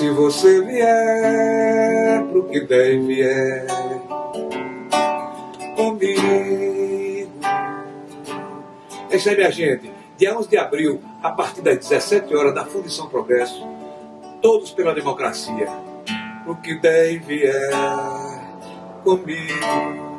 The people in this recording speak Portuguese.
se você vier pro que der e vier é comigo. É isso aí, minha gente. Dia 11 de abril, a partir das 17 horas, da Fundição Progresso, todos pela democracia. Pro que der e vier é comigo.